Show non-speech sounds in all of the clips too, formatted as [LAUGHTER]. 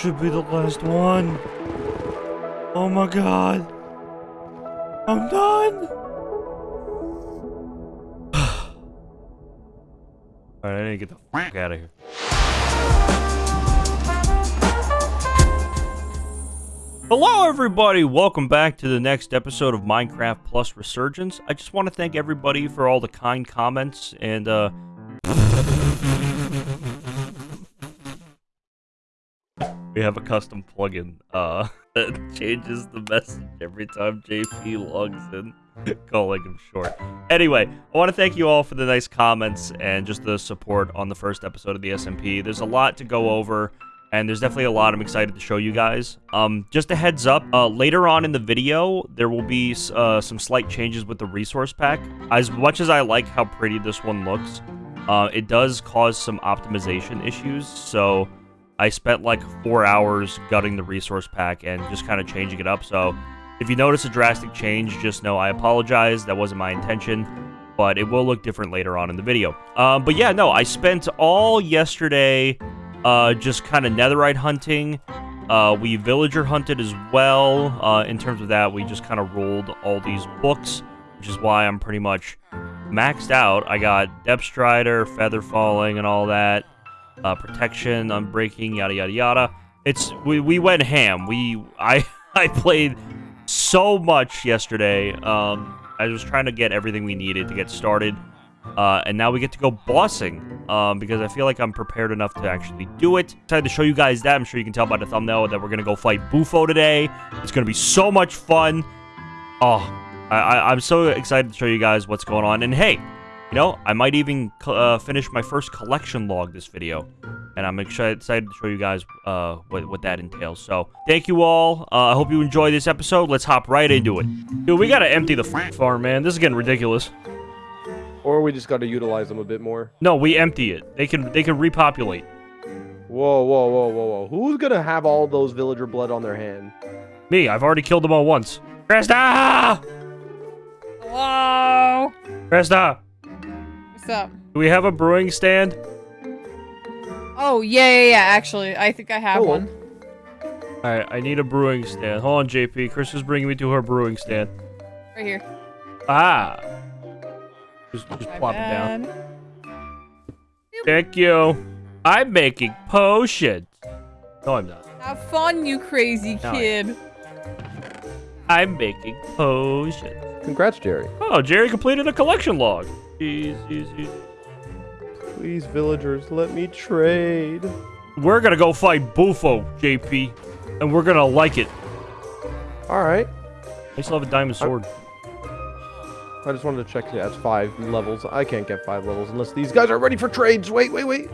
Should be the last one. Oh my god. I'm done! [SIGHS] Alright, I need to get the fuck out of here. Hello, everybody! Welcome back to the next episode of Minecraft Plus Resurgence. I just want to thank everybody for all the kind comments and, uh... we have a custom plugin, uh, [LAUGHS] that changes the message every time JP logs in, [LAUGHS] calling him short. Anyway, I want to thank you all for the nice comments and just the support on the first episode of the SMP. There's a lot to go over and there's definitely a lot I'm excited to show you guys. Um, just a heads up, uh, later on in the video, there will be uh, some slight changes with the resource pack. As much as I like how pretty this one looks, uh, it does cause some optimization issues, so I spent like four hours gutting the resource pack and just kind of changing it up, so if you notice a drastic change, just know I apologize, that wasn't my intention, but it will look different later on in the video. Um, but yeah, no, I spent all yesterday uh, just kind of netherite hunting. Uh, we villager hunted as well. Uh, in terms of that, we just kind of rolled all these books, which is why I'm pretty much maxed out. I got depth strider, feather falling, and all that. Uh, protection, unbreaking, yada yada yada. It's we we went ham. We I [LAUGHS] I played so much yesterday. Um, I was trying to get everything we needed to get started. Uh, and now we get to go bossing, um, because I feel like I'm prepared enough to actually do it. Excited to show you guys that. I'm sure you can tell by the thumbnail that we're to go fight Bufo today. It's to be so much fun. Oh, I, I, I'm so excited to show you guys what's going on. And hey, you know, I might even uh, finish my first collection log this video. And I'm excited to show you guys uh, what, what that entails. So, thank you all. Uh, I hope you enjoy this episode. Let's hop right into it. Dude, we got to empty the farm, man. This is getting ridiculous. Or we just got to utilize them a bit more. No, we empty it. They can they can repopulate. Whoa, whoa, whoa, whoa, whoa. Who's gonna have all those villager blood on their hand? Me. I've already killed them all once. Krista! Hello? Krista! What's up? Do we have a brewing stand? Oh, yeah, yeah, yeah, actually. I think I have Hello. one. Alright, I need a brewing stand. Hold on, JP. Chris is bringing me to her brewing stand. Right here. Ah! Just, just My plop it bad. down. Thank you. I'm making potions. No, I'm not. Have fun, you crazy No, kid. I'm making potions. Congrats, Jerry. Oh, Jerry completed a collection log. Jeez, jeez, jeez. Please, villagers, let me trade. We're gonna go fight Bufo, JP, and we're gonna like it. All right. I still have a diamond sword. I just wanted to check. Yeah, it's five levels. I can't get five levels unless these guys are ready for trades. Wait, wait, wait.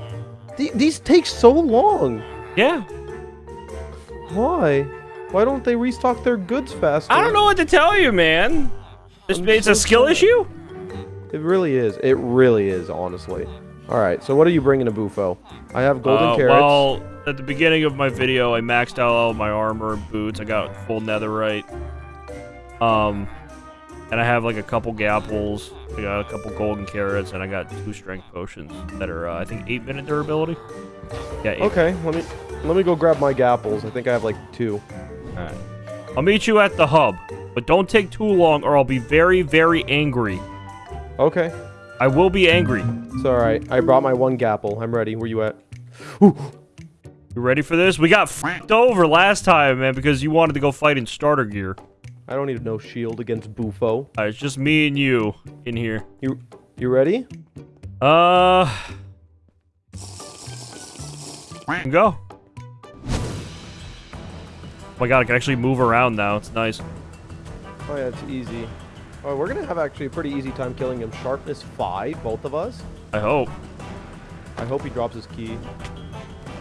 The- these take so long. Yeah. Why? Why don't they restock their goods faster? I don't know what to tell you, man. It's, I'm it's a skill issue. It really is. It really is, honestly. All right. So what are you bringing to Bufo? I have golden Uh, carrots. Well, at the beginning of my video, I maxed out all my armor and boots. I got full netherite. Um, and I have like a couple gapples. I got a couple golden carrots, and I got two strength potions that are, uh, I think, eight minute durability. Yeah. Eight. Okay. Let me let me go grab my gapples. I think I have like two. All right. I'll meet you at the hub, but don't take too long, or I'll be very, very angry. Okay. I will be angry. It's all right. I brought my one gapple. I'm ready. Where you at? You ready for this? We got f***ed over last time, man, because you wanted to go fight in starter gear. I don't need no shield against Bufo. Uh, it's just me and you in here. You you ready? Uh, go. Oh my god, I can actually move around now. It's nice. Oh yeah, it's easy. We're gonna have actually a pretty easy time killing him. Sharpness five, both of us. I hope. I hope he drops his key.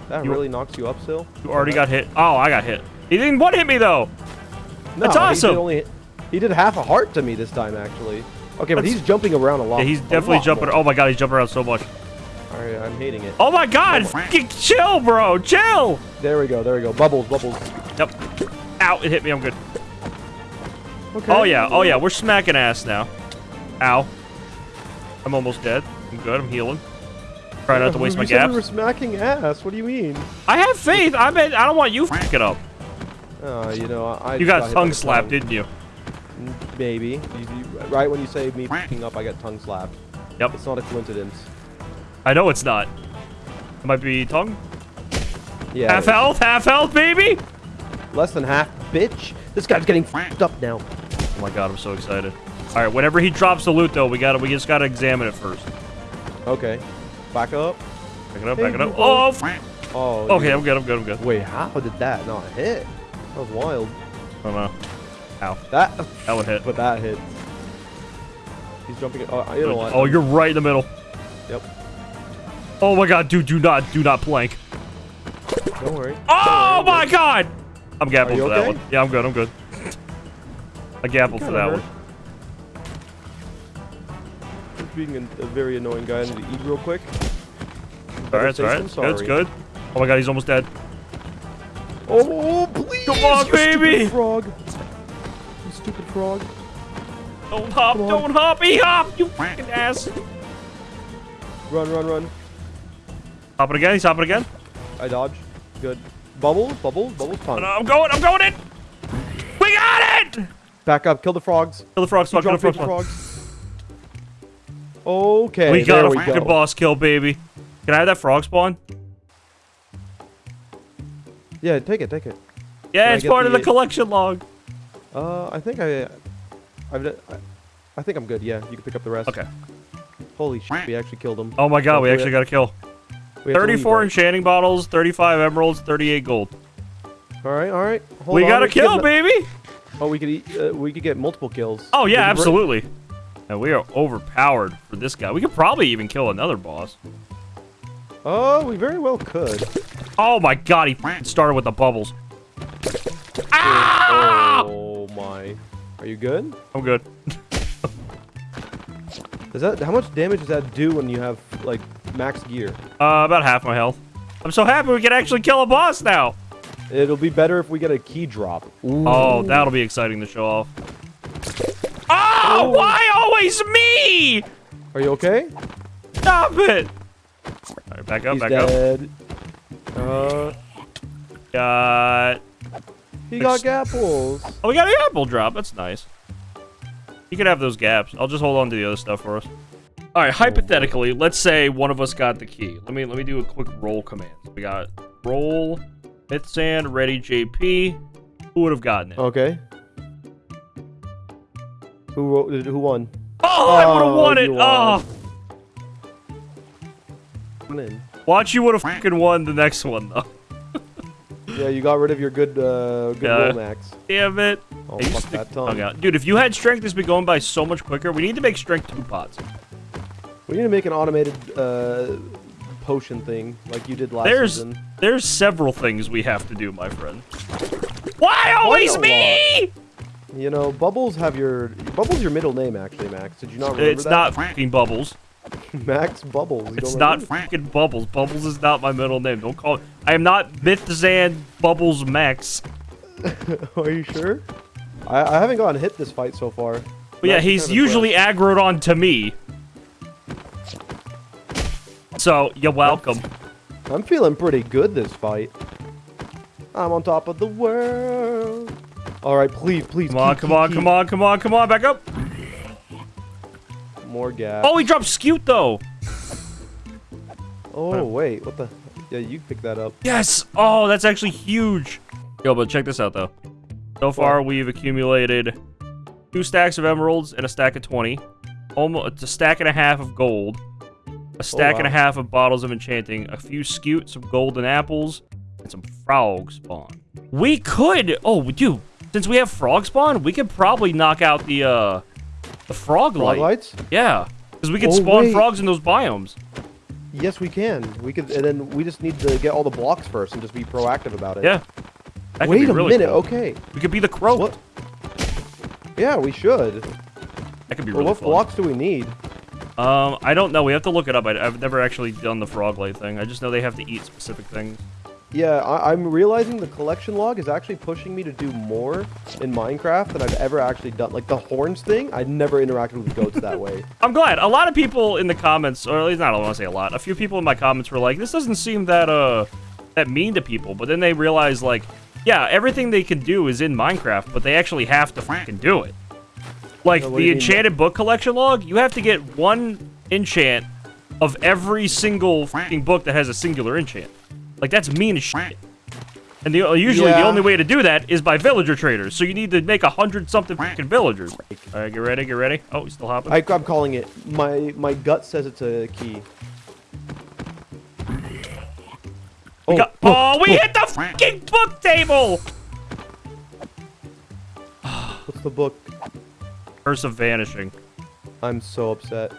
That You- really knocks you up still. You already got hit. Oh, I got hit. He didn't one hit me though. No, That's He awesome. did, only, he did half a heart to me this time actually. Okay, but he's jumping around a lot. Yeah, he's definitely jumping. more. Oh my god, he's jumping around so much. All right, I'm hating it. Oh my god, chill, bro. Chill. There we go. There we go. Bubbles, bubbles. Yep. Ow, it hit me. I'm good. Okay. Oh yeah, oh yeah, we're smacking ass now. Ow. I'm almost dead. I'm good, I'm healing. Try not to waste my we were gaps. smacking ass. What do you mean? I have faith. I mean, I don't want you fucking up. Uh, you know, I. You just got tongue slapped, tongue. didn't you? Maybe. You, you, right when you say me picking up, I get tongue slapped. Yep. It's not a coincidence. I know it's not. It might be tongue. Yeah. half health, half health, baby. Less than half, bitch. This guy's getting f***ed up now. Oh my god, I'm so excited. All right, whenever he drops the loot, though, we got to We just gotta examine it first. Okay. Back up. Back it up, Hey, back it up. Oh. Oh. okay, I'm good, I'm good, I'm good. Wait, how did that not hit? That was wild. I don't know. Ow, That. that one hit. But that hit. He's jumping. Oh, you know what? Oh, you're right in the middle. Yep. Oh my god, dude, do not, do not plank. Don't worry. Oh Don't worry, my god! I'm gapping for that one. Yeah, I'm good, I'm good. I gappled for that hurt. one. Just being a, a very annoying guy. I need to eat real quick. Alright, it's alright. It's good, it's good. Oh my god, he's almost dead. Oh, please! Come on, baby! Stupid frog. You stupid frog. Don't hop, don't hop, he hop, you fucking ass. Run, run, run. Hopping again, he's hopping again. I dodge. Good. Bubbles, bubbles, bubbles, no, I'm going, I'm going in. We got it! Back up. Kill the frogs. Kill the frog You spawn, kill the drop frog spawn. frogs. Okay. We got there a we fucking go. boss kill, baby. Can I have that frog spawn? Yeah, take it, take it. Yeah, Can it's part of the- the collection log. Uh, I think I, I've, I, I think I'm good. Yeah, you can pick up the rest. Okay. Holy shit, we actually killed him. Oh my god, Don't we actually it. got a kill. We have to leave, 34 right? enchanting bottles, 35 emeralds, 38 gold. All right, all right. Hold we on, got a kill, baby! Oh, we could eat. Uh, we could get multiple kills. Oh, yeah, Did we bring- absolutely. And we are overpowered for this guy. We could probably even kill another boss. Oh, we very well could. Oh my god, he started with the bubbles. Ah! Oh my. Are you good? I'm good. Does that? How much damage does that do when you have like max gear? Uh, about half my health. I'm so happy we can actually kill a boss now. It'll be better if we get a key drop. Oh, that'll be exciting to show off. Oh, why always me? Are you okay? Stop it. All right, back up, He's back up. dead. Uh, Got. he got gapples. Oh, we got an apple drop. That's nice. You can have those gaps. I'll just hold on to the other stuff for us. All right, hypothetically, let's say one of us got the key. Let me let me do a quick roll command. We got roll, Mythzan, ready, JP. Who would have gotten it? Okay. Who who won? Oh, I would have Oh, won it. you Oh, in. watch you would have fucking won the next one though. [LAUGHS] Yeah, you got rid of your good uh, good Yeah. max. Damn it. Oh, fuck that tongue. Oh, God. Dude, if you had strength, this would be going by so much quicker. We need to make strength two pots. We need to make an automated uh, potion thing like you did last There's season. there's several things we have to do, my friend. Why always me? You know, Bubbles have your Bubbles your middle name actually, Max. Did you not remember It's that? not fucking Bubbles. [LAUGHS] Max Bubbles. You It's not fucking Bubbles. Bubbles is not my middle name. Don't call it. I am not Mythzan Bubbles Max. [LAUGHS] Are you sure? I, I haven't gotten hit this fight so far. But yeah, he's usually aggroed on to me. So, you're welcome. I'm feeling pretty good this fight. I'm on top of the world. All right, please, please. Come on, keep, come keep, on, keep. come on, come on, come on, back up. More gas. Oh, he dropped Scute though. Oh wait, what the? Yeah, you pick that up. Yes! Oh, that's actually huge. Yo, but check this out, though. So far, we've accumulated two stacks of emeralds and a stack of 20. Almost a stack and a half of gold. A stack and a half of bottles of enchanting. A few scute, some golden apples, and some frog spawn. We could... Oh, dude. Since we have frog spawn, we could probably knock out the, uh... The frog, Frog light. lights? Yeah. Because we could Oh, spawn wait. frogs in those biomes. Yes, we can. We could, and then we just need to get all the blocks first and just be proactive about it. Yeah. That Wait a really minute. cool. Okay. We could be the crow. What? Yeah, we should. That could be Well, really what fun. blocks do we need? Um, I don't know. We have to look it up. I, I've never actually done the frog light thing. I just know they have to eat specific things. Yeah, I, I'm realizing the collection log is actually pushing me to do more in Minecraft than I've ever actually done. Like the horns thing, I never interacted with goats that way. [LAUGHS] I'm glad. A lot of people in the comments, or at least not, I want to say a lot. A few people in my comments were like, "This doesn't seem that uh that mean to people." But then they realize like, yeah, everything they can do is in Minecraft, but they actually have to fucking do it. Like So what do the enchanted book collection log, you have to get one enchant of every single fucking book that has a singular enchant. Like that's mean as shit. And the, uh, usually the only way to do that is by villager traders. So you need to make a hundred something fucking villagers. All right, get ready, get ready. Oh, he's still hopping. I, I'm calling it. My my gut says it's a key. We oh, got- oh, oh we oh. hit the fucking book table! What's the book? Curse of Vanishing. I'm so upset.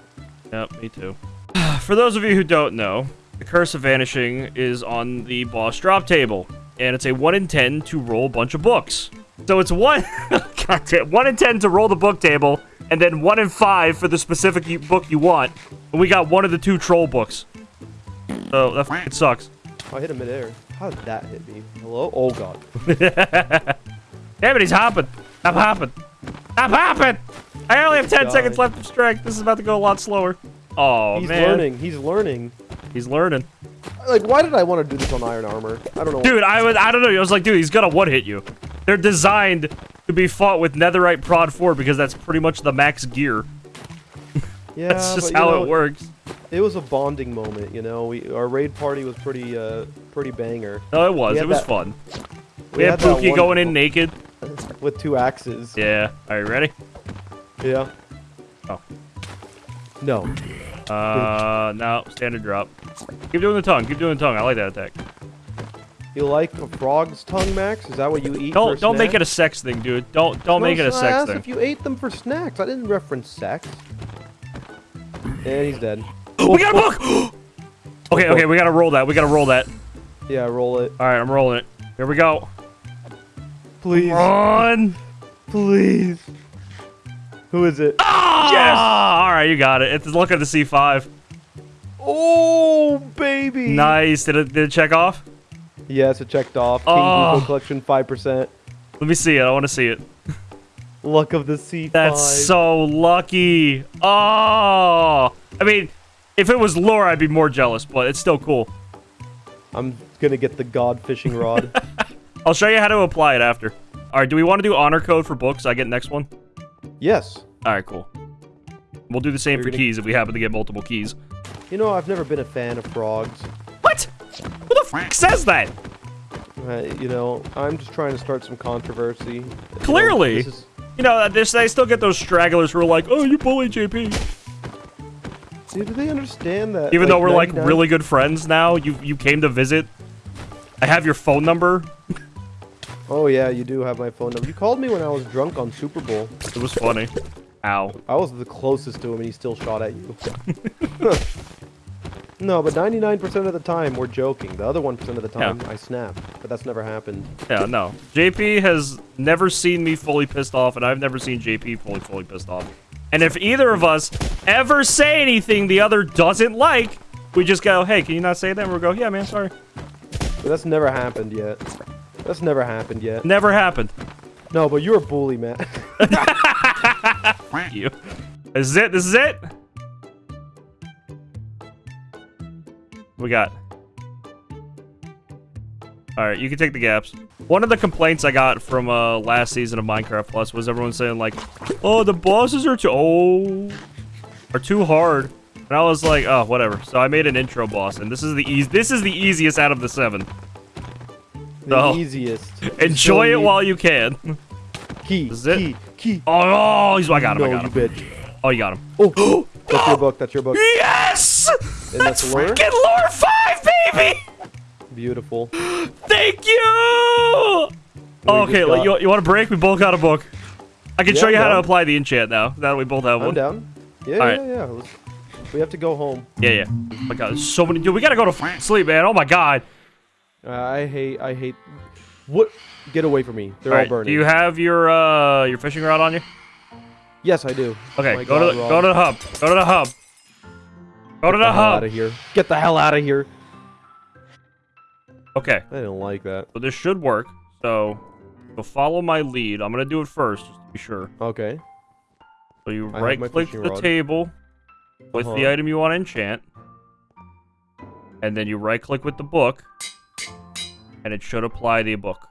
Yep, me too. [SIGHS] For those of you who don't know, the Curse of Vanishing is on the boss drop table, and it's a 1 in 10 to roll a bunch of books. So it's 1, [LAUGHS] God damn, 1 in 10 to roll the book table, and then 1 in 5 for the specific book you want. And we got one of the two troll books. So that fucking sucks. Oh, I hit him midair. How did that hit me? Hello? Oh god. [LAUGHS] Damn it, he's hopping. Stop hopping. Stop hopping! I only have 10 God. seconds left of strength. This is about to go a lot slower. Oh, He's man. learning. He's learning. He's learning. Like, why did I want to do this on iron armor? I don't know. Dude, I was I don't know. I was like, dude, he's gonna one hit you. They're designed to be fought with netherite prot 4 because that's pretty much the max gear. [LAUGHS] yeah, That's just but, how know, it works. It was a bonding moment, you know. We our raid party was pretty uh pretty banger. No, it was. We It was that- fun. We, had, that Pookie going in naked. [LAUGHS] with two axes. Yeah. Are you ready? Yeah. Oh. No. Uh, no. Standard drop. Keep doing the tongue. Keep doing the tongue. I like that attack. You like a frog's tongue, Max? Is that what you eat? Don't don't make it a sex thing, dude. Don't don't No, make it a so I sex asked thing. If you ate them for snacks, I didn't reference sex. And he's dead. [GASPS] we got a book. [GASPS] okay, okay, we gotta roll that. We gotta roll that. Yeah, roll it, All right, I'm rolling it. Here we go. Please, Run. please. Who is it? Ah! Yes. All right, you got it. It's look at the C5. Oh, baby. Nice. Did it did it check off? Yes, it checked off. King ah. Oh. Bufo collection, five percent. Let me see it. I want to see it. Luck of the Sea 5. That's so lucky. Oh. I mean, if it was lure, I'd be more jealous, but it's still cool. I'm gonna get the god fishing rod. [LAUGHS] I'll show you how to apply it after. All right, do we want to do honor code for books? I get next one. yes. All right, cool. We'll do the same You're for gonna- keys if we happen to get multiple keys. You know, I've never been a fan of frogs. What? Who the fuck says that? Uh, you know, I'm just trying to start some controversy. You know, Clearly. is- You know, this, I still get those stragglers who are like, "Oh, you bully JP." Dude, do they understand that? Even though we're like really good friends now, you you came to visit. I have your phone number. Oh yeah, you do have my phone number. You called me when I was drunk on Super Bowl. It was funny. Ow. I was the closest to him, and he still shot at you. [LAUGHS] no, but 99% of the time we're joking. The other 1% of the time I snap, but that's never happened. Yeah, no. JP has never seen me fully pissed off, and I've never seen JP fully fully pissed off. And if either of us ever say anything the other doesn't like, we just go, "Hey, can you not say that?" And we'll go, "Yeah, man, sorry." But that's never happened yet. That's never happened yet. Never happened. No, but you're a bully, man. [LAUGHS] Thank you. This is it. This is it. We got. All right, you can take the gaps. One of the complaints I got from uh, last season of Minecraft Plus was everyone saying like, "Oh, the bosses are too oh, are too hard," and I was like, "Oh, whatever." So I made an intro boss, and this is the eas This is the easiest out of the seven. The No. easiest. [LAUGHS] Enjoy it while you can. Key, This is it? key, key. Oh, oh he's I got him. no, I got you him. bitch. Oh, you got him. Oh, [GASPS] that's your book. That's your book. Yes! And that's That's lure? freaking lure five, baby! Beautiful. [GASPS] Thank you! we okay, got- you, you want a break? We both got a book. I can Yeah, show you how to apply the enchant now. Now that we both have I'm one. down. Yeah, All yeah, right. yeah. Let's, we have to go home. Yeah, yeah. Oh my god, there's so many. Dude, we gotta go to sleep, man. Oh my god. Uh, I hate. I hate. What? Get away from me. They're All all, right, burning. do you have your uh your fishing rod on you? yes, I do. Okay, My go God, to Rob. go to the hub. Go to the hub. Go to the the hub. out of here. Get the hell out of here. Okay, I didn't like that. so this should work. So, so follow my lead. I'm gonna do it first, just to be sure. Okay. So you I right click the rod. table with the Uh-huh. item you want to enchant, and then you right click with the book, and it should apply the book.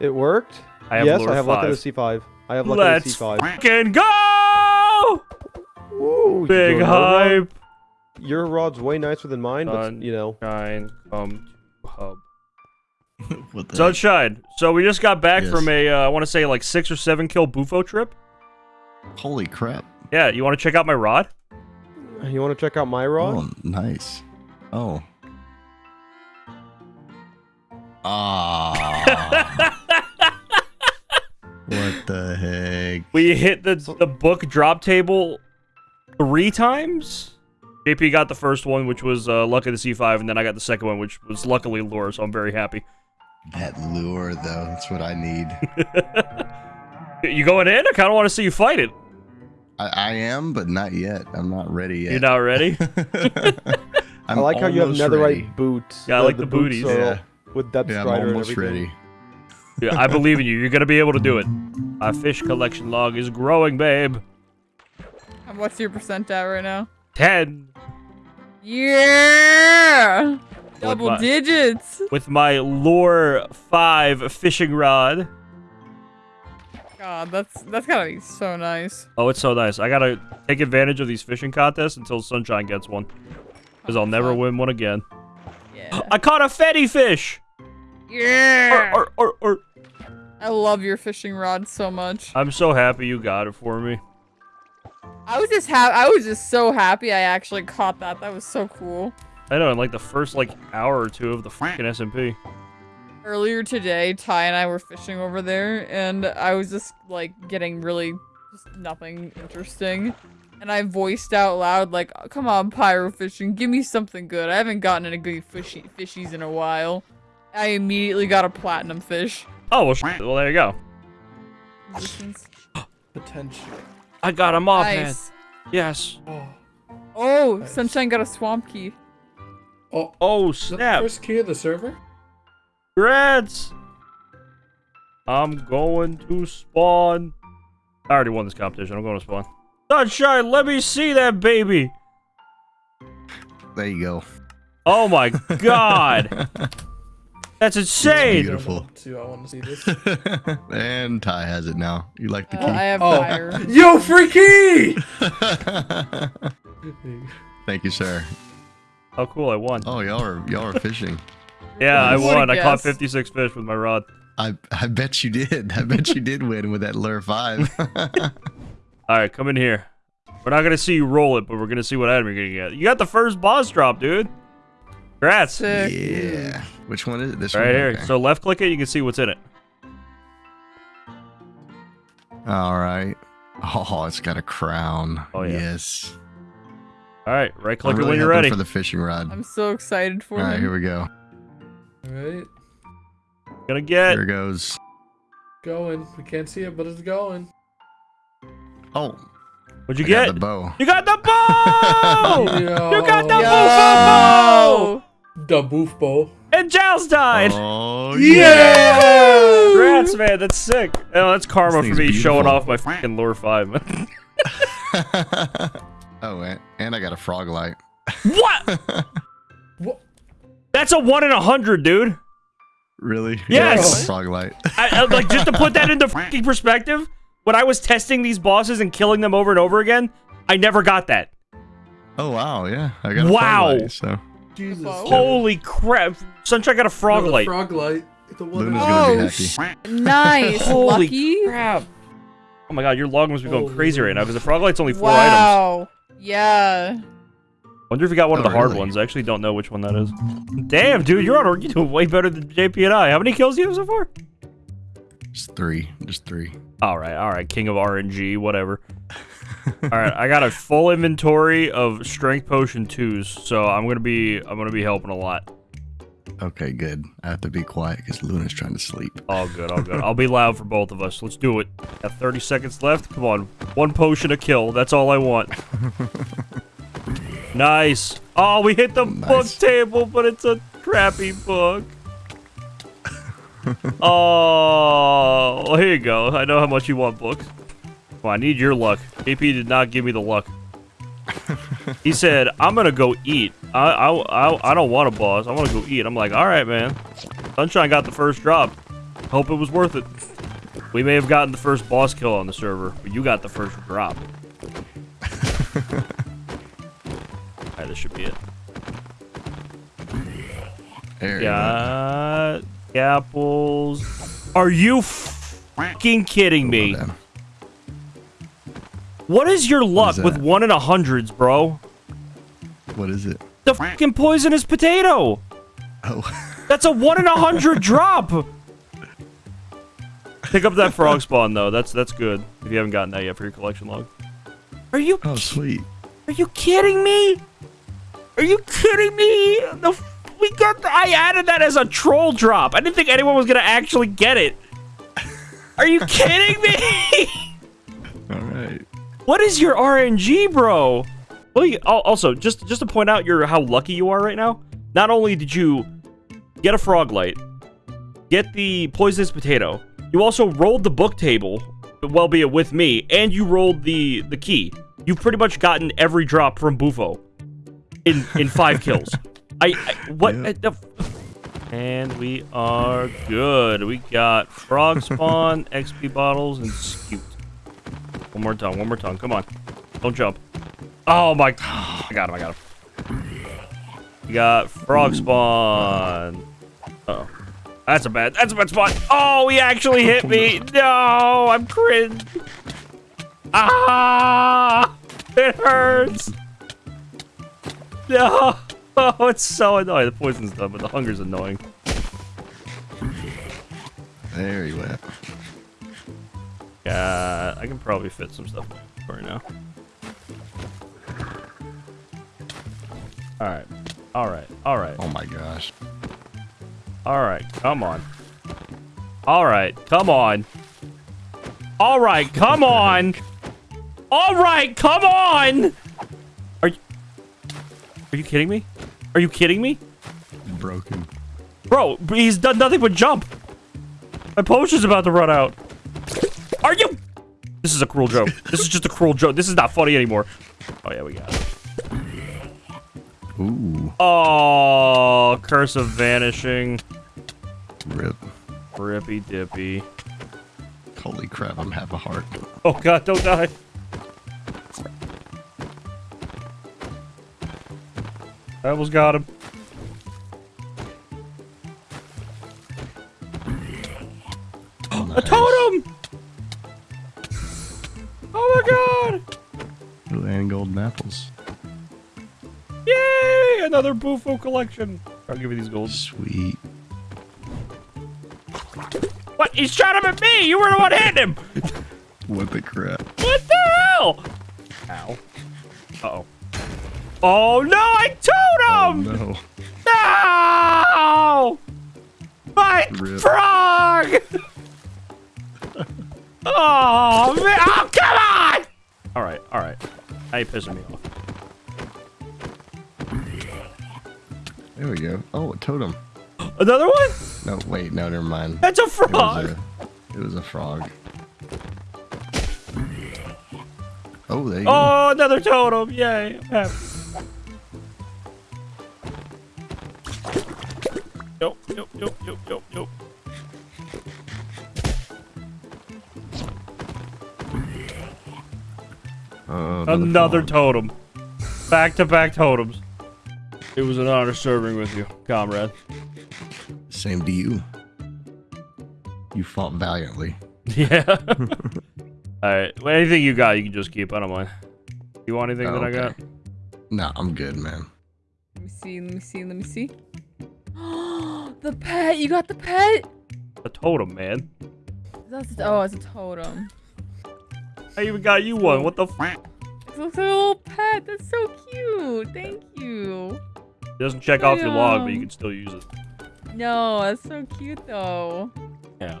It worked? I have yes, I have five. luck at a Sea 5. I have luck Let's at a Sea 5. fucking go! Woo, you Big doing your rod? hype. Your rod's way nicer than mine, but you know. Shine, come to hub. [LAUGHS] what the heck? Sunshine. So we just got back Yes. from a, uh, I want to say like six or seven kill bufo trip. Holy crap. Yeah, you want to check out my rod? You want to check out my rod? Oh, nice. Oh. Ah. what the heck? We hit the the book drop table three times. JP got the first one, which was uh, luck of the Sea 5, and then I got the second one, which was luckily lure. So I'm very happy. That lure, though, that's what I need. [LAUGHS] You going in? I kind of want to see you fight it. I, I am, but not yet. I'm not ready yet. You're not ready? [LAUGHS] I'm like how you have netherite ready. boots. Yeah, I like the boots booties. Yeah. With depth Yeah, I'm strider and almost ready. Yeah, I believe in you. You're gonna be able to do it. My fish collection log is growing, babe. And What's your percent at right now? Ten Yeah! Double my- digits! with my lure five fishing rod. God, that's that's gotta be so nice. Oh, it's so nice. I gotta take advantage of these fishing contests until Sunshine gets one. Because I'll never win one again. Yeah. [GASPS] I caught a fatty fish! Yeah! Or, or, or, or. I love your fishing rod so much. I'm so happy you got it for me. I was just ha- I was just so happy I actually caught that. That was so cool. I know, in like the first like hour or two of the fucking SMP. Earlier today, Ty and I were fishing over there, and I was just like getting really just nothing interesting. And I voiced out loud like, "Come on, pyro fishing, give me something good. I haven't gotten any good fishy fishies in a while." I immediately got a platinum fish. Oh, well, sh- well there you go. Resistance. Potential. I got him off, man. Nice. Yes. Oh. Oh, Nice. Sunshine got a swamp key. Oh, Oh, is the snap. first key of the server? Congrats! I'm going to spawn. I already won this competition. I'm going to spawn. Sunshine, let me see that baby. There you go. Oh my [LAUGHS] god. That's insane. Beautiful. [LAUGHS] I want to, I want to see this. [LAUGHS] and Ty has it now. You like the Uh, I have Oh. fire. [LAUGHS] Yo, free key! key? Thank you, sir. Oh, cool. I won. Oh, y'all are y'all are fishing. Yeah, I won. I caught 56 fish with my rod. I I bet you did. I bet you did win with that lure five. All right, come in here. We're not going to see you roll it, but we're going to see what item you're going to get. You got the first boss drop, dude. Congrats. Sick. yeah. Which one is it? This Right one. here. Okay. So left click it, you can see what's in it. All right. Oh, it's got a crown. Oh, yeah. Yes. All right, right I'm click it when you're ready. for the fishing rod. I'm so excited for it. All right, him. here we go. Alright, Gonna get. Here it goes. going. We can't see it, but it's going. Oh, What'd you I got get? the bow. You got the bow! Yo, [LAUGHS] You got the Yo! The boof bow. And Giles died. Oh Yeah! Congrats, man. That's sick. Oh, that's karma for me thing's showing off my fucking lure five. [LAUGHS] [LAUGHS] oh, and, and I got a frog light. what? [LAUGHS] What? That's a one in a hundred, dude. really? Yes. Yeah, frog light. I, I- like just to put that into fucking perspective. When I was testing these bosses and killing them over and over again, I never got that. Oh wow, yeah. I got a Wow. frog light. So Jesus. Holy crap! Sunshine got a frog Another light. Frog light. The one Luna's that- gonna Oh, be happy. Nice. [LAUGHS] Holy Lucky. crap! Oh my god, your log must be going Holy crazy right now because the frog light's only four items. Wow. Yeah. Wonder if you got one of Oh, the hard really? ones. I actually don't know which one that is. Damn, dude, you're on. a- You're doing way better than JP and I. How many kills do you have so far? Just three. Just three. All right, all right, king of RNG, whatever. all right, I got a full inventory of strength potion twos, so I'm gonna be I'm gonna be helping a lot. Okay, good. I have to be quiet because Luna's trying to sleep. All good, all good. I'll be loud for both of us. Let's do it. Got 30 seconds left. Come on, one potion a kill. That's all I want. [LAUGHS] nice. Oh, we hit the book table, but it's a crappy book. [LAUGHS] oh, well, here you go. I know how much you want books. Well, I need your luck. JP did not give me the luck. He said, "I'm gonna go eat. I, I, I, I don't want a boss. I want to go eat." I'm like, "All right, man." Sunshine got the first drop. Hope it was worth it. We may have gotten the first boss kill on the server, but you got the first drop. [LAUGHS] Alright, this should be it. There you go. Got apples. Are you fucking kidding me? Hold on. What is your luck that? with one in a hundreds, bro? What is it? The fucking poisonous potato. Oh, That's a one in a hundred [LAUGHS] drop. Pick up that frog spawn though. That's that's good. If you haven't gotten that yet for your collection log. Are you oh, sweet. Are you kidding me? Are you kidding me? The f- we got. The, I added that as a troll drop. I didn't think anyone was gonna actually get it. Are you kidding me? [LAUGHS] All right. What is your RNG, bro? Well, you, also just just to point out your how lucky you are right now. Not only did you get a frog light, get the poisonous potato, you also rolled the book table, well be it with me, and you rolled the the key. You've pretty much gotten every drop from Bufo in in five [LAUGHS] kills. I, I what? Yeah. uh, and we are good. We got frog spawn, XP bottles, and scute. One more tongue. One more tongue. Come on. Don't jump. Oh my! [SIGHS] I got him. I got him. We got frog spawn. Uh oh. That's a bad. That's a bad spot. Oh, he actually hit me. [LAUGHS] No, I'm cringe. Ah! It hurts. No. Oh, [LAUGHS] it's so annoying. The poison's done, but the hunger's annoying. There you went. Yeah, I can probably fit some stuff right now. All right. All right. All right. Oh my gosh. All right, come on. All right, come on. All right, come on. All right, come on. Are you Are you kidding me? Are you kidding me? Broken. Bro, he's done nothing but jump. My potion's about to run out. Are you This is a cruel joke. This is just a cruel joke. This is not funny anymore. Oh yeah, we got it. Ooh. Oh, curse of vanishing. Rip. Rippy dippy. Holy crap, I'm half a heart. Oh god, don't die. I almost got him. Oh, A totem! Oh my god! Ooh, and golden apples. Yay! Another Bufo collection. I'll give you these golds. Sweet. What? He's shot him at me! You were the one hitting him! [LAUGHS] What the crap? What the hell? Ow. Uh-oh. Oh no, I Oh totem! no. No! My Rip. frog! Oh, man. Oh, come on! All right, all right. Now you're pissing me off. There we go. Oh, a totem. Another one? No, wait, no, never mind. That's a It was frog. a, it was a frog. Oh, there you go. Oh, another totem. Yay. I'm happy. Nope, nope, nope, nope, nope, nope. Oh, Another frog. totem. Back to back totems. It was an honor serving with you, comrade. Same to you. You fought valiantly. [LAUGHS] Yeah. [LAUGHS] All right. Well, anything you got, you can just keep. I don't mind. You want anything Oh, that I got? okay. No, I'm good, man. Let me see, let me see, let me see. [GASPS] the pet! You got the pet? A totem, man. That's oh, it's a totem. I even got you one. What the? F- It's a little pet. That's so cute. Thank you. it doesn't check off your log, but you can still use it. No, that's so cute though. Yeah.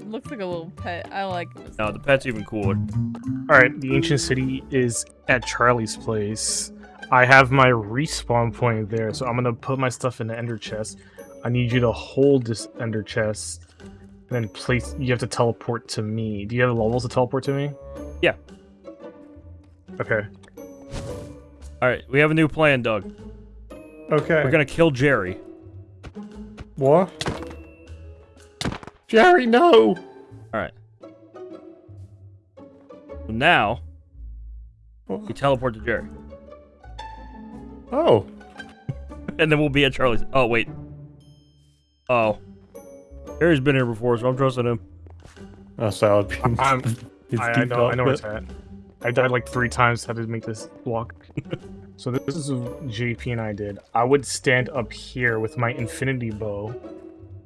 It looks like a little pet. I like it. No, the pet's even cooler. All right, the ancient city is at Charlie's place. I have my respawn point there, so I'm gonna put my stuff in the ender chest. I need you to hold this ender chest, and then place. You have to teleport to me. Do you have the levels to teleport to me? Yeah. Okay. All right, we have a new plan, Doug. Okay. We're gonna kill Jerry. What? Jerry, no! All right. So now we teleport to Jerry, Oh. [LAUGHS] and then we'll be at Charlie's. Oh wait. Oh. Jerry's been here before, so I'm trusting him. That's how I'd be. I'm, [LAUGHS] I, I know. I know where it's at. I died like three times. Had to make this walk. [LAUGHS] so this is what JP and I did. I would stand up here with my infinity bow,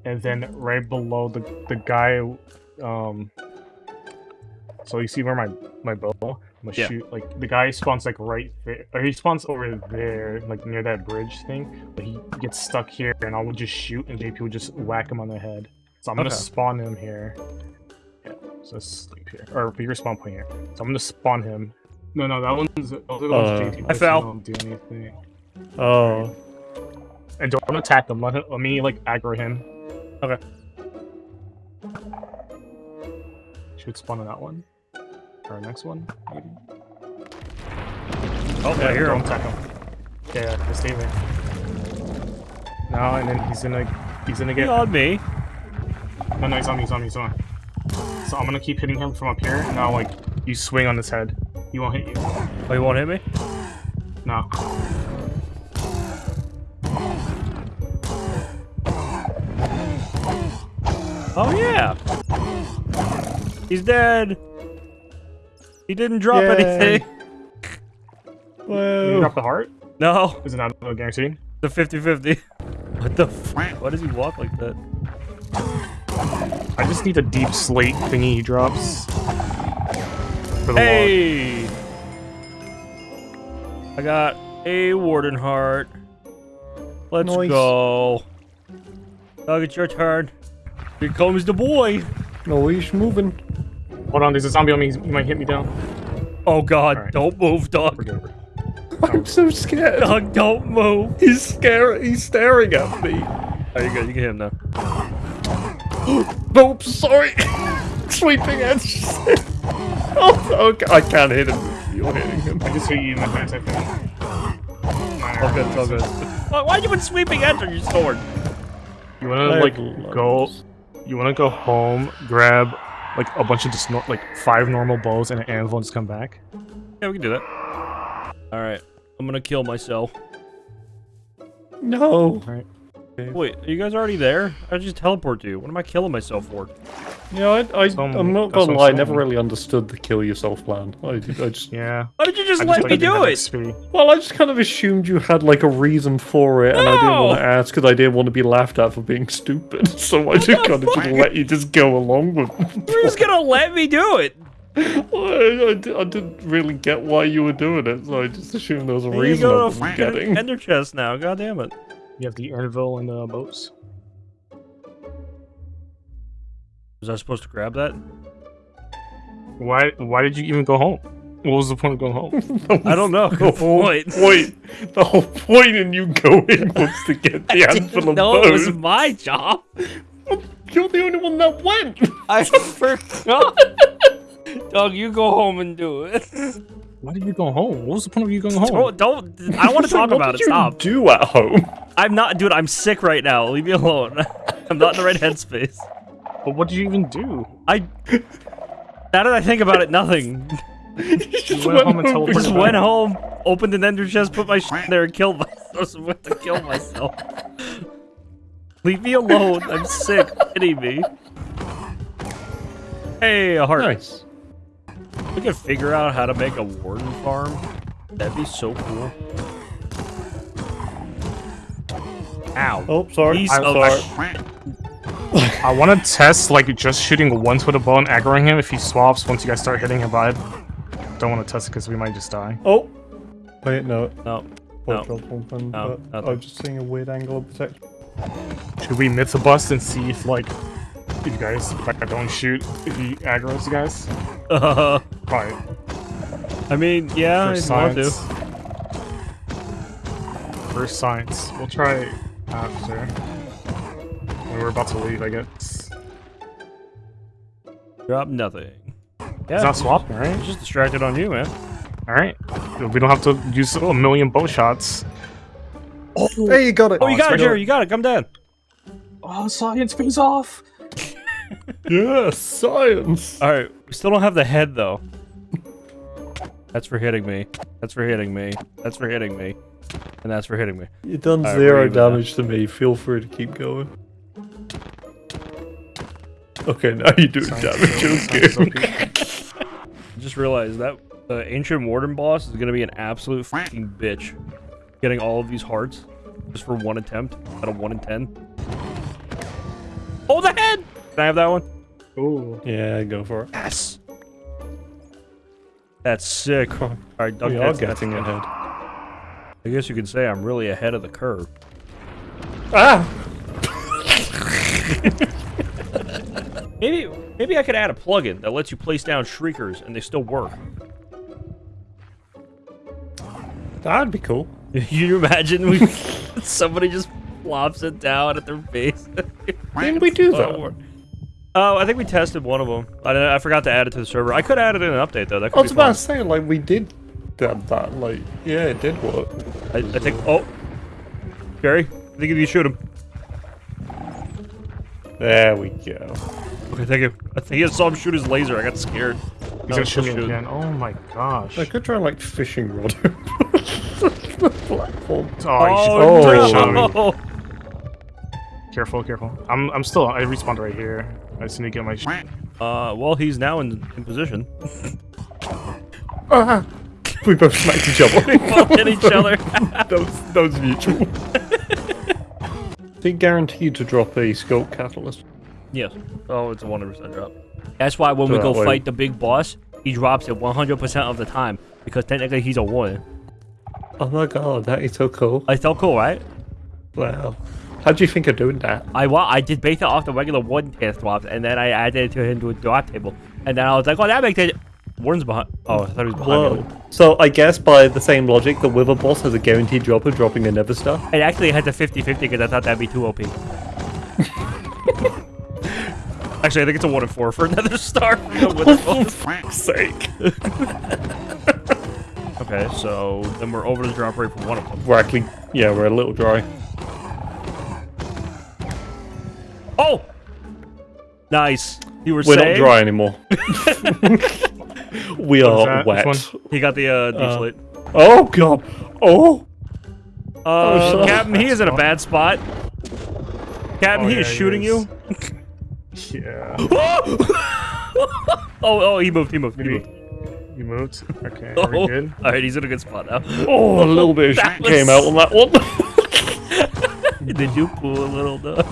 and then right below the the guy. Um. So you see where my my bow? I'm gonna Yeah. shoot like the guy spawns like right there, or he spawns over there, like near that bridge thing. But he gets stuck here, and I would just shoot, and JP would just whack him on the head. So I'm gonna spawn him here. Yeah, so sleep here, or be your spawn point here. So I'm gonna spawn him. No, no, that one's. Oh, that one's Uh, JT. I fell. Don't do anything. Oh. And don't attack him. Let, him, let me like aggro him. Okay. Should spawn on that one. Or next one, maybe. Oh, I hear don't him. attack him. Yeah, yeah, just stay there. Now and then he's gonna he's gonna Get get on me. No no he's on me, he's on me, he's on me. So I'm gonna keep hitting him from up here. and Now like you swing on his head. He won't hit you. Oh, he won't hit me. No. Oh yeah. He's dead. He didn't drop Yay. anything. [LAUGHS] Did you Whoa. drop the heart? No, Is it not a guaranteed? the 50-50. [LAUGHS] What the? F- Why does he walk like that? I just need a deep slate thingy he drops. For the log. Hey! I got a warden heart. Let's Nice. go. Doug, it's your turn. Here comes the boy. No, he's moving. Hold on, there's a zombie on me. He might hit me down. Oh God! Alright. Don't move, Doug. It. I'm so scared. Doug, don't move. He's scaring. He's staring at me. Oh, you're good. You can hit him now. [GASPS] Nope, sorry. [LAUGHS] Sweeping edge. [LAUGHS] oh, okay. I can't hit him. You're hitting him. I just hit you in the face, I think. All good. It's all good. Why, why you put sweeping edge on your sword? You wanna I like go? loads. You wanna go home, grab like a bunch of just like five normal bows and an anvil, and just come back? Yeah, we can do that. All right. I'm gonna kill myself. No. Alright. Wait, are you guys already there? I just teleport you. What am I killing myself for? Yeah, I, I, Some- I'm not gonna lie. I never really understood the kill yourself plan. I, I just, Yeah. Why did you just I let like me do it? XP. well, I just kind of assumed you had like a reason for it, and I didn't want to ask because I didn't want to be laughed at for being stupid. [LAUGHS] So I just kind of just let you just go along with. [LAUGHS] it. You're just gonna let me do it. I, I, I didn't really get why you were doing it, so I just assumed there was a Here you reason go I to wasn't fucking getting. Ender chest now. God damn it. You have the anvil and the boats. Was I supposed to grab that? Why? Why did you even go home? What was the point of going home? [LAUGHS] I don't know. The Good whole point. [LAUGHS] point. [LAUGHS] The whole point in you going was to get the anvil of No, it was my job. You're the only one that went. I forgot. Doug, you go home and do it. Why did you go home? What was the point of you going home? Don't, don't. I want to So talk what about did it. you Stop. do at home? I'm not, dude. I'm sick right now. Leave me alone. [LAUGHS] I'm not in the right headspace. But what did you even do? I. Now that I think about it, nothing. [LAUGHS] You just went home and I teleported just back. went home, opened an ender chest, put my shit in there, and killed myself. [LAUGHS] I was about to kill myself. Leave me alone. I'm sick. Kidding me. Hey, a heart. Nice. We could figure out how to make a warden farm. That'd be so cool. Ow. Oh, sorry. Piece I'm sorry. I want to test like just shooting once with a bow and aggroing him if he swaps once you guys start hitting him, but I don't want to test it because we might just die. Oh. Wait, no. No. I No. something, No, but. I was just seeing a weird angle of protection. Should we myth a bust and see if like if you guys if I don't shoot if he aggroes you guys? [LAUGHS] Uh, Probably. I mean, yeah, for if want to. science. first science. We'll try after. When we're about to leave, I guess. Drop nothing. Yeah, It's not swapping, right? just distracted on you, man. Alright. We don't have to use a million bow shots. Oh, oh. Hey, you got it. Oh, you it's got it, Jerry. You got it. Come down. Oh, science pays off! [LAUGHS] Yes, science. All right, we still don't have the head though. That's for hitting me. That's for hitting me. That's for hitting me. And that's for hitting me. You've done Alright, zero we're now. damage to me. Feel free to keep going. Okay, now [LAUGHS] you're doing damage. Science Okay. OP. I just realized that the ancient warden boss is gonna be an absolute fucking bitch. Getting all of these hearts just for one attempt out of one in ten. Hold the head! Can I have that one? Ooh. Yeah, go for it. Yes. That's sick. All right, duck We are getting that's- ahead. I guess you could say I'm really ahead of the curve. Ah! [LAUGHS] Maybe maybe I could add a plugin that lets you place down shriekers and they still work. That'd be cool. [LAUGHS] You imagine we [LAUGHS] somebody just flops it down at their face? Why didn't we do Oh, that? work. Oh, I think we tested one of them. I, I forgot to add it to the server. I could add it in an update though. That I could was be about fun. to say, like, we did that, that, like, yeah, it did work. I, I think. Oh, Jerry, I think if you shoot him. There we go. Okay, thank you. I think I saw him shoot his laser. I got scared. He's No, gonna shoot me shoot. again. Oh my gosh. I could try like, fishing rod [LAUGHS] the platform. Oh, you should Oh. try shot me. no! Careful, careful. I'm I'm still I respawned right here. I just need to get my sh- Uh, well, he's now in, in position. Ah! We both smacked each other. Both hit each other. that, was, that was mutual. They guaranteed to drop a sculk catalyst. Yes. Oh, it's a 100% drop. That's why when we go way- fight the big boss, he drops it 100% of the time because technically he's a warden. Oh my god, that is so cool. It's so cool, right? Wow. How do you think of doing that? I well, I did base it off the regular warden task drops, and then I added it to him to a drop table, and then I was like, oh, that makes it. Warden's behind. Oh, I thought he was behind me. So I guess by the same logic, the Wither boss has a guaranteed drop of dropping a Nether Star. It actually had the 50-50 because I thought that'd be too OP. [LAUGHS] actually, I think it's a one in four for a Nether Star. [LAUGHS] For [LAUGHS] fuck's sake. okay, so then we're over the drop rate for one of them. We're actually, yeah, we're a little dry. Oh, nice. You were We're saying not dry anymore. We What is are wet. He got the uh, deflate. Oh god. Oh. Uh, so- Captain, he is in a bad spot. Captain, Oh, he yeah, is he shooting is. you. Yeah. [LAUGHS] oh, oh, he moved. He moved. He moved. you moved. Okay, are we Oh, good? [LAUGHS] all right, he's in a good spot now. Oh, a little bit of [LAUGHS] That shit came out on that one. Did you pull a little? Though?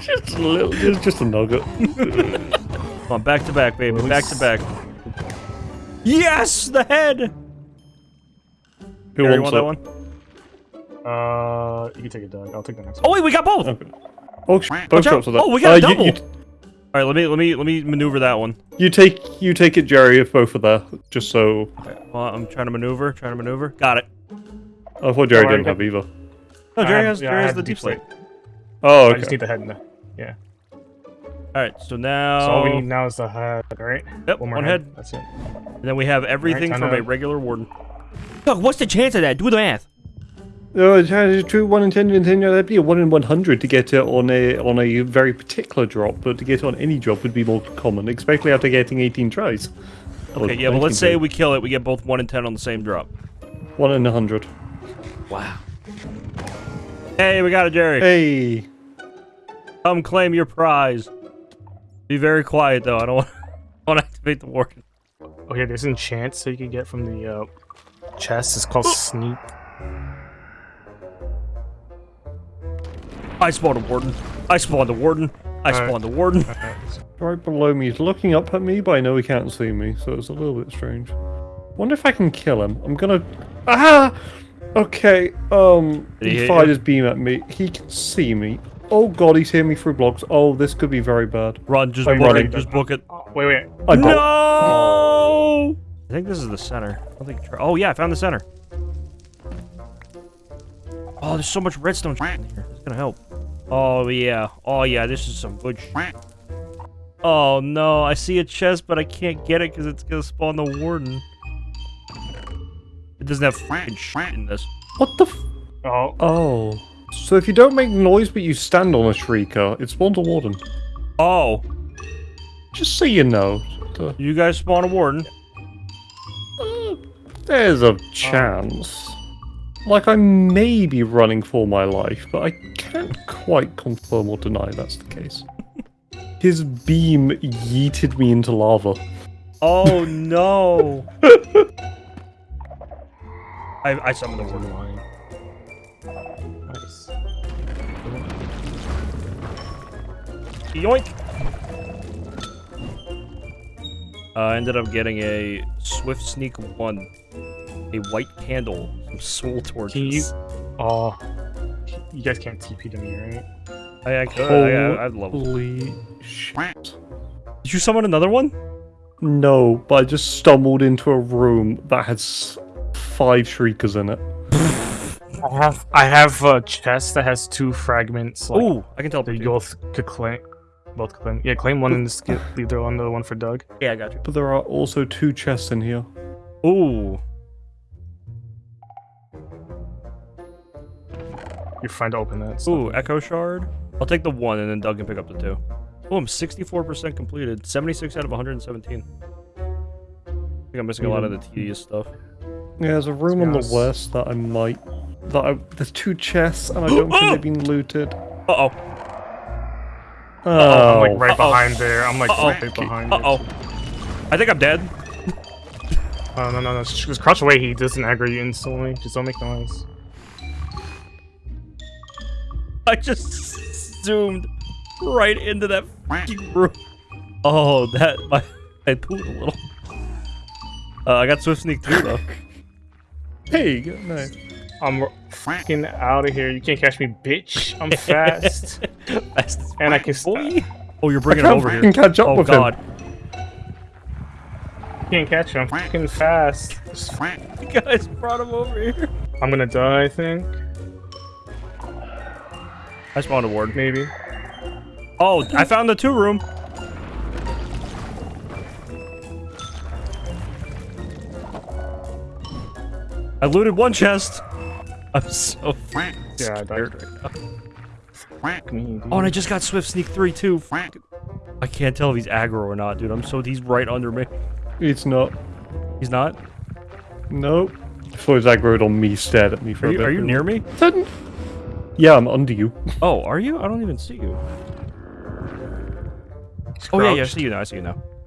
just a little, just, just a nugget. Come on, back to back, baby. Back to back. Yes, the head. Who Gary, you wants want that one? Uh, you can take it, Doug. I'll take the next one. Oh wait, we got both. Okay. Oh, sh- both Watch out. drops of that. Oh, we got a Uh, you- double. You, All right, let me let me let me maneuver that one. you take you take it, Jerry, if both are there, just so. Well, I'm trying to maneuver, trying to maneuver. Got it. I thought Jerry Oh, didn't got- have either. No, Jerry have- has yeah, Jerry has the the deep deep slate. Oh, I just need the head now. Yeah. All right, so now So all we need now is the head, right? Yep, One more one head. head. That's it. and then we have everything time from to- a regular warden. Doug, what's the chance of that? Do the math. Oh, it's a true one in ten in ten. That'd be a one in one hundred to get it on a on a very particular drop, but to get it on any drop would be more common, especially after getting eighteen tries. Okay, yeah, but let's say we kill it, we get both one and ten on the same drop. one in a hundred. Wow. Hey, we got it, Jerry. Hey, Come claim your prize. Be very quiet though. I don't want, [LAUGHS] want to activate the warden. Okay, there's an enchant so you can get from the uh, chest. It's called [GASPS] sneak. I spawned a warden. I spawned a warden. I Alright. spawned a warden. [LAUGHS] Right below me, he's looking up at me, but I know he can't see me, so it's a little bit strange. Wonder if I can kill him. I'm gonna. Ah! Okay. Um, Did he he fired you? his beam at me. He can see me. Oh god, he's hitting me through blocks. Oh, this could be very bad. Run, just I'm book running. it. Just book it. Oh, wait, wait. I got. No! I think this is the center. I think. Oh yeah, I found the center. Oh, there's so much redstone in here. It's gonna help. Oh yeah. Oh yeah. This is some good. Oh no, I see a chest, but I can't get it because it's gonna spawn the warden. It doesn't have fucking shit in this. What the? F- Oh, oh. So if you don't make noise but you stand on a shrieker, it spawns a warden. Oh, Just so you know. You guys spawn a warden. uh, there's a chance. Like I may be running for my life, but I can't quite confirm or deny that's the case. [LAUGHS] His beam yeeted me into lava. Oh [LAUGHS] no. [LAUGHS] I I summoned the warden. line. Yoink. Uh, I ended up getting a swift sneak one, a white candle, some soul torches. Can you? Oh, you guys can't TP to me, right? I, I could. I, I, I'd love. Holy shit. Did you summon another one? No, but I just stumbled into a room that had five shriekers in it. I have I have a chest that has two fragments. Like, Ooh, I can tell. that you both could claim. Both claim. Yeah, claim one and just get leave the other one for Doug. Yeah, I got you. But there are also two chests in here. Ooh. You're fine to open that. so- Ooh, Echo Shard. I'll take the one, and then Doug can pick up the two. Oh, I'm 64% completed. 76 out of 117. I think I'm missing a lot of the tedious stuff. Yeah, there's a room on the west that I might. That I, there's two chests, and I don't think [GASPS] they've been looted. Uh-oh. Oh, I'm like right Uh-oh. behind there. I'm like Uh-oh. right behind. Uh-oh. I think I'm dead. Oh no no no! Just just crouch away. He doesn't aggro you instantly. Just don't make noise. I just zoomed right into that fucking room. Oh, that my I pooed a little. Uh, I got Swift Sneak too though. [LAUGHS] hey, good night. I'm fucking out of here. You can't catch me, bitch. I'm [LAUGHS] fast, Fast and I can. boy. Oh, you're bringing him can't over fucking here. catch up Oh with god, him. Can't catch you. I'm fucking fast. [LAUGHS] you guys brought him over here. I'm gonna die. I think I spawned a ward. maybe. Oh, I found the two room. I looted one chest. [LAUGHS] I'm so fucking Yeah, I died. scared right now. Fuck me. Oh, and I just got Swift Sneak 3 too. Fuck. I can't tell if he's aggro or not, dude. I'm so he's right under me. It's not. He's not. Nope. I thought it was aggroed on me, stared at me for Are a you, bit. are you near me? Didn't- Yeah, I'm under you. Oh, are you? I don't even see you. Oh yeah, yeah, I see you now. I see you now. [GASPS]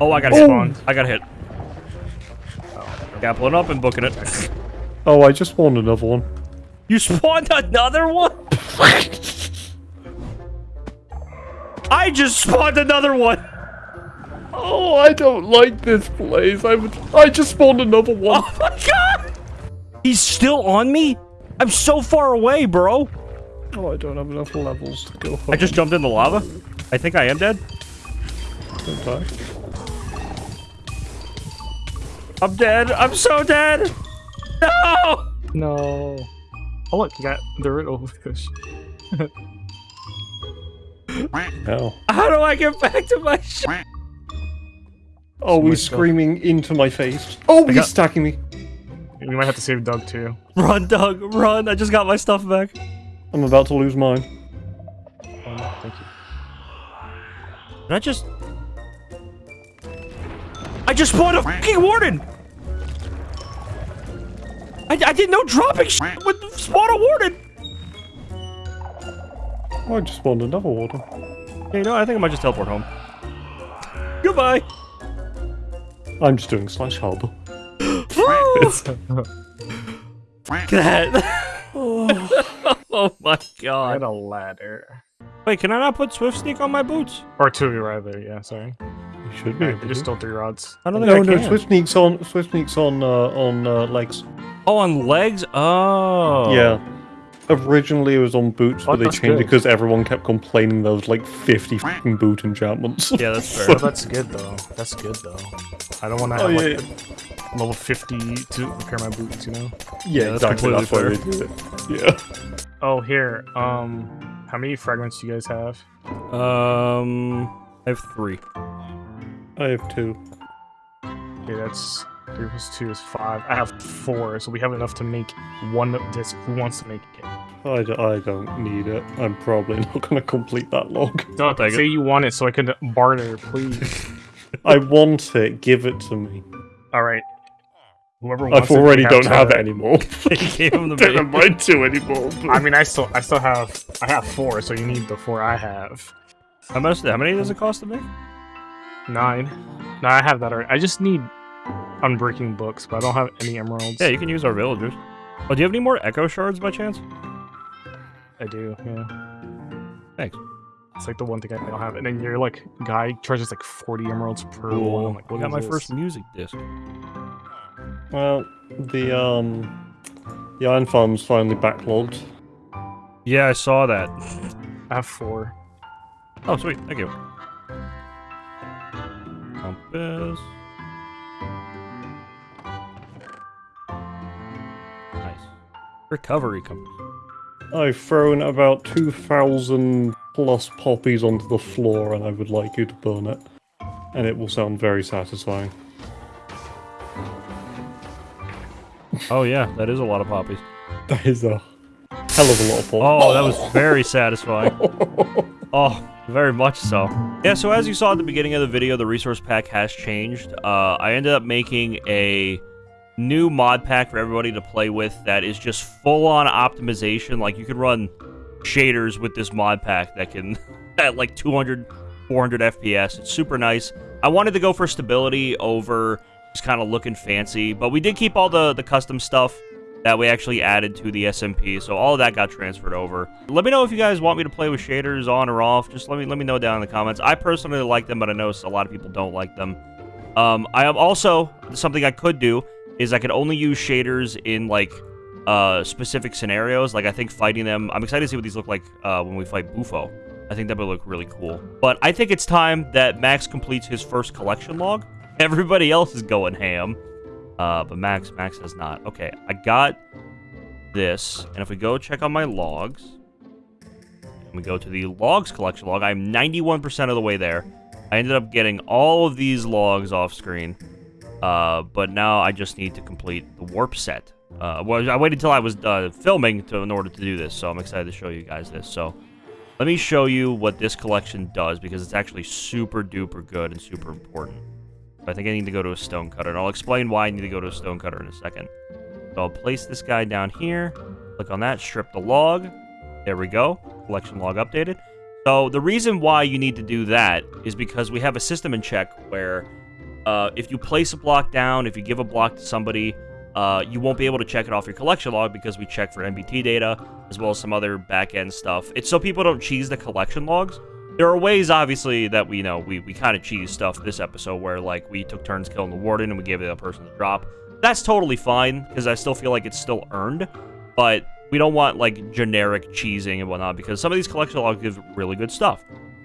oh, I got Oh. hit. I got hit. Gappling up and booking it. [LAUGHS] Oh, I just spawned another one. You spawned another one? I just spawned another one. Oh, I don't like this place. I would. I just spawned another one. Oh my god! He's still on me? I'm so far away, bro. Oh, I don't have enough levels to go. I just jumped in the lava. I think I am dead. Don't die. I'm dead. I'm so dead. No! No. Oh look, you got the riddle fish. No. How do I get back to my shit? Oh, he's myself. screaming into my face. Oh, he's got- stacking me. We might have to save Doug too. Run, Doug, run. I just got my stuff back. I'm about to lose mine. Oh no, thank you. Did I just... I just spawned a fucking warden! I, I didn't know dropping shit would spawn a warden! Oh, I just spawned another water. Yeah, you know, I think I might just teleport home. Goodbye! I'm just doing slash harbor. [LAUGHS] that. [LAUGHS] oh my god. I god. had a ladder. Wait, can I not put Swift Sneak on my boots? Or two rather, yeah, sorry. You should be. Yeah, able they just to. stole three rods. I don't think No, I no, can. Swift sneaks on. Swift sneaks on. Uh, on uh, legs. Oh, on legs? Oh. Yeah. Originally it was on boots, Oh, but they that's changed it because everyone kept complaining there was like 50 fucking boot enchantments. Yeah, that's [LAUGHS] fair. Oh, that's good though. That's good though. I don't want to have Oh, yeah, like level 50 to repair my boots, you know? yeah, that's exactly. completely That's why fair. they do it. Yeah. Oh, here. Um, how many fragments do you guys have? Um, I have three. I have two. Okay, that's three plus two is five. I have four, so we have enough to make one disc. Who wants to make it? I, d- I don't need it. I'm probably [LAUGHS] not going to complete that log. Don't take say you want it, so I can barter, please. [LAUGHS] I want it. Give it to me. All right. Whoever wants I've it, already they don't to- have it anymore. He gave him the don't bait. have mine two anymore. [LAUGHS] I mean, I still, I still have, I have four, so you need the four I have. How much? How many does it cost to make? Nine. No, I have that already. I just need unbreaking books, but I don't have any emeralds. Yeah, you can use our villagers. Oh, do you have any more echo shards by chance? I do. Yeah. Thanks. It's like the one thing I don't have. And then your like guy charges like 40 emeralds per one. Cool. I'm like, I what got is my this? first music disc. Well, the um, the iron farm's finally backlogged. Yeah, I saw that. I have four. Oh, sweet. Thank you. Compass. Recovery compass. I've thrown about two thousand plus poppies onto the floor, and I would like you to burn it, and it will sound very satisfying. Oh yeah, that is a lot of poppies. [LAUGHS] That is a hell of a lot of poppies. Oh, that was very satisfying. [LAUGHS] Oh, very much so. Yeah, so as you saw at the beginning of the video, the resource pack has changed. Uh, I ended up making a new mod pack for everybody to play with that is just full-on optimization. Like, you can run shaders with this mod pack that can, [LAUGHS] at like 200, 400 FPS. It's super nice. I wanted to go for stability over just kind of looking fancy, but we did keep all the, the custom stuff that we actually added to the SMP. So all of that got transferred over. Let me know if you guys want me to play with shaders on or off. Just let me let me know down in the comments. I personally like them, but I know a lot of people don't like them. Um, I am also something I could do is I could only use shaders in like uh, specific scenarios. Like I think fighting them. I'm excited to see what these look like uh, when we fight Bufo. I think that would look really cool. But I think it's time that Max completes his first collection log. [LAUGHS] Everybody else is going ham. Uh, but Max, Max has not. Okay, I got this, and if we go check on my logs, and we go to the logs collection log, I'm 91% of the way there. I ended up getting all of these logs off screen, uh, but now I just need to complete the warp set. Uh, well, I waited until I was uh, filming to, in order to do this, so I'm excited to show you guys this. So, let me show you what this collection does, because it's actually super duper good and super important. I think I need to go to a stonecutter, and I'll explain why I need to go to a stonecutter in a second. So I'll place this guy down here, click on that, strip the log. There we go. Collection log updated. So the reason why you need to do that is because we have a system in check where uh, if you place a block down, if you give a block to somebody, uh, you won't be able to check it off your collection log because we check for NBT data as well as some other back-end stuff. It's so people don't cheese the collection logs. There are ways, obviously, that we you know we, we kind of cheese stuff this episode where like we took turns killing the warden and we gave the other person the drop. That's totally fine because I still feel like it's still earned, but we don't want like generic cheesing and whatnot because some of these collection logs give really good stuff.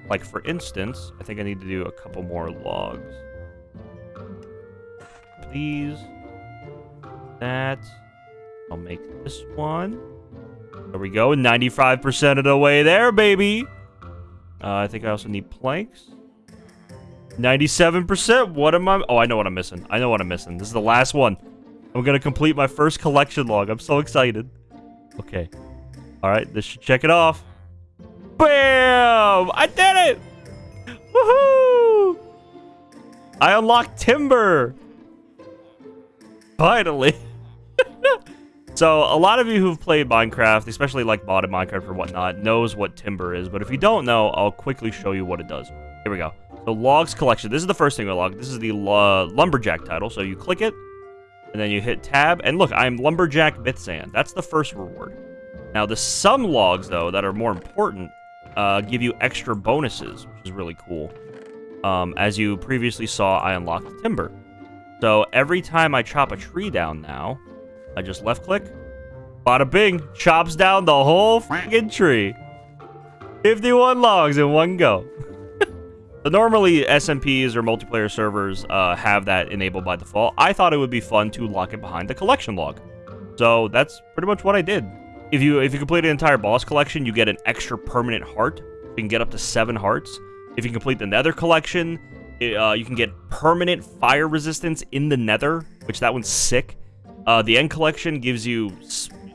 Like for instance, I think I need to do a couple more logs. These, that. I'll make this one. There we go, 95% of the way there, baby. Uh, I think I also need planks. 97%? What am I... Oh, I know what I'm missing. I know what I'm missing. This is the last one. I'm going to complete my first collection log. I'm so excited. Okay. All right, this should check it off. Bam! I did it! Woohoo! I unlocked timber! Finally. [LAUGHS] So, a lot of you who've played Minecraft, especially like modded Minecraft or whatnot, knows what timber is. But if you don't know, I'll quickly show you what it does. Here we go. So, logs collection. This is the first thing we log. This is the uh, lumberjack title. So, you click it, and then you hit tab. And look, I'm lumberjack Mythzan. That's the first reward. Now, the some logs, though, that are more important, uh, give you extra bonuses, which is really cool. Um, as you previously saw, I unlocked timber. So, every time I chop a tree down now, I just left click. Bada bing. Chops down the whole fucking tree. 51 logs in one go. [LAUGHS] so normally SMPs or multiplayer servers uh, have that enabled by default. I thought it would be fun to lock it behind the collection log. So that's pretty much what I did. if you if you complete an entire boss collection, you get an extra permanent heart. You can get up to seven hearts. If you complete the Nether collection, uh, you can get permanent fire resistance in the Nether, which that one's sick. Uh, the End collection gives you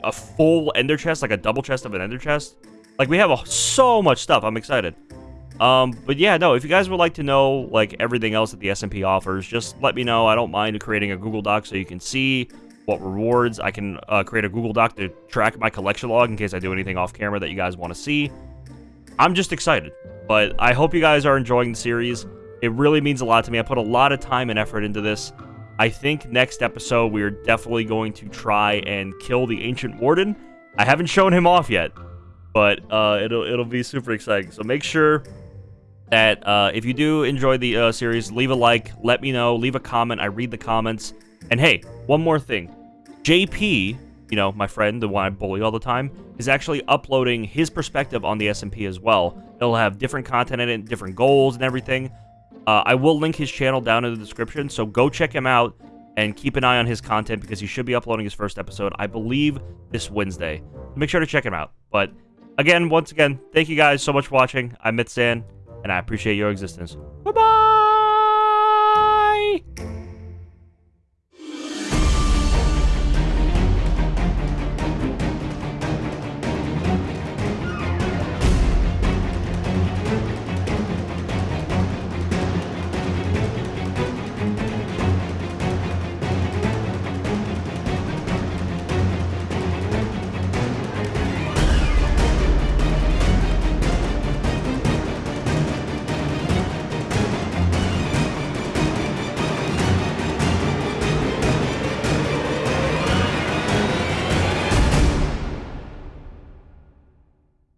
a full Ender chest, like a double chest of an Ender chest. Like we have a, so much stuff. I'm excited. Um, but yeah, no, if you guys would like to know like everything else that the SMP offers, just let me know. I don't mind creating a Google Doc so you can see what rewards. I can uh, create a Google Doc to track my collection log in case I do anything off camera that you guys want to see. I'm just excited, but I hope you guys are enjoying the series. It really means a lot to me. I put a lot of time and effort into this. I think next episode we are definitely going to try and kill the Ancient Warden. I haven't shown him off yet, but uh, it'll it'll be super exciting. So make sure that uh, if you do enjoy the uh, series, leave a like, let me know, leave a comment. I read the comments. And hey, one more thing. JP, you know, my friend, the one I bully all the time, is actually uploading his perspective on the SMP as well. It'll have different content in it, different goals and everything. Uh, I will link his channel down in the description, so go check him out and keep an eye on his content because he should be uploading his first episode, I believe, this Wednesday. Make sure to check him out. But again, once again, thank you guys so much for watching. I'm Mythzan, and I appreciate your existence. Bye-bye!